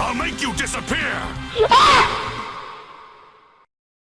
I'll make you disappear! Ah!